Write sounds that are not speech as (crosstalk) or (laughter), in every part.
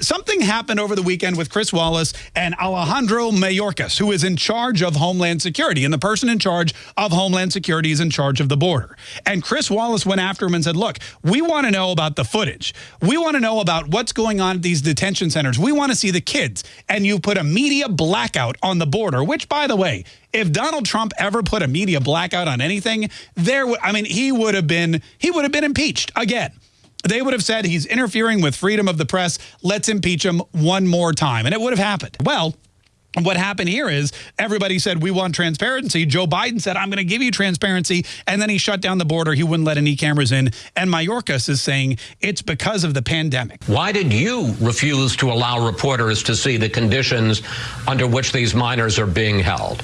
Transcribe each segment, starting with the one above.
something happened over the weekend with Chris Wallace and Alejandro Mayorkas, who is in charge of Homeland Security. And the person in charge of Homeland Security is in charge of the border. And Chris Wallace went after him and said, look, we want to know about the footage. We want to know about what's going on at these detention centers. We want to see the kids. And you put a media blackout on the border, which, by the way, if Donald Trump ever put a media blackout on anything, there, would, I mean, he would have been, he would have been impeached again they would have said he's interfering with freedom of the press. Let's impeach him one more time. And it would have happened. Well, what happened here is everybody said, we want transparency. Joe Biden said, I'm going to give you transparency. And then he shut down the border. He wouldn't let any cameras in. And Mayorkas is saying it's because of the pandemic. Why did you refuse to allow reporters to see the conditions under which these minors are being held?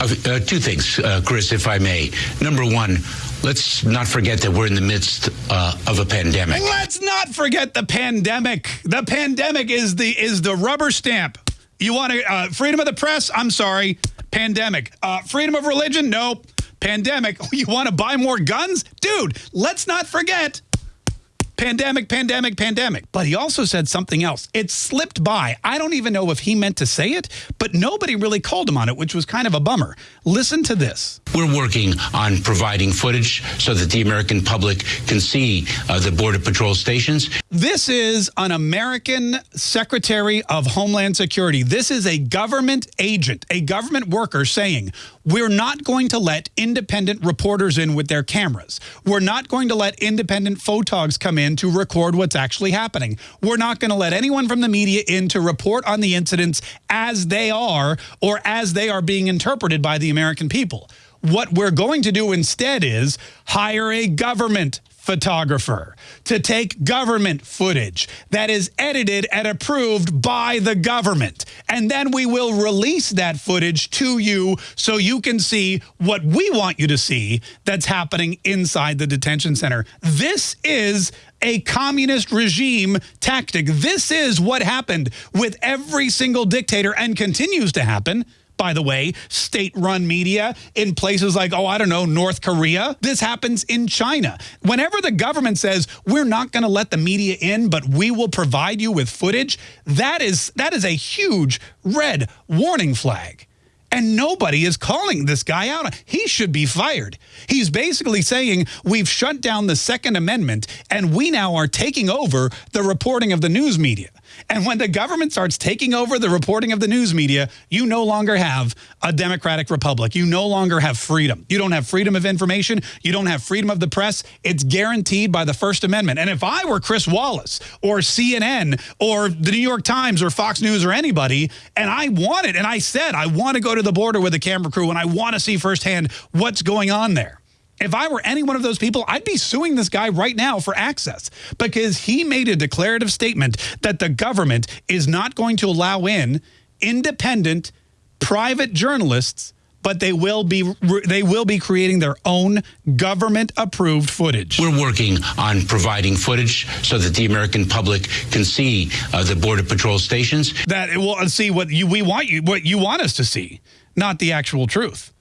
Uh, uh, two things, uh, Chris, if I may. Number one, let's not forget that we're in the midst uh, of a pandemic. Let's not forget the pandemic. The pandemic is the is the rubber stamp. You want to uh, freedom of the press? I'm sorry, pandemic. Uh, freedom of religion? Nope. Pandemic. (laughs) You want to buy more guns? Dude, let's not forget pandemic, pandemic, pandemic. But he also said something else. It slipped by. I don't even know if he meant to say it, but nobody really called him on it, which was kind of a bummer. Listen to this. We're working on providing footage so that the American public can see uh, the Border Patrol stations. This is an American Secretary of Homeland Security. This is a government agent, a government worker saying, we're not going to let independent reporters in with their cameras. We're not going to let independent photogs come in to record what's actually happening. We're not going to let anyone from the media in to report on the incidents as they are or as they are being interpreted by the American people. What we're going to do instead is hire a government photographer to take government footage that is edited and approved by the government. And then we will release that footage to you so you can see what we want you to see that's happening inside the detention center. This is a communist regime tactic. This is what happened with every single dictator and continues to happen by the way, state-run media in places like, oh, I don't know, North Korea. This happens in China. Whenever the government says, we're not going to let the media in, but we will provide you with footage, that is, that is a huge red warning flag. And nobody is calling this guy out. He should be fired. He's basically saying we've shut down the Second Amendment and we now are taking over the reporting of the news media. And when the government starts taking over the reporting of the news media, you no longer have a democratic republic. You no longer have freedom. You don't have freedom of information. You don't have freedom of the press. It's guaranteed by the First Amendment. And if I were Chris Wallace or CNN or the New York Times or Fox News or anybody, and I wanted, and I said, I want to go to the border with a camera crew and I want to see firsthand what's going on there. If I were any one of those people, I'd be suing this guy right now for access because he made a declarative statement that the government is not going to allow in independent private journalists but they will be they will be creating their own government approved footage. We're working on providing footage so that the American public can see uh, the border patrol stations. That will see what you we want you what you want us to see, not the actual truth.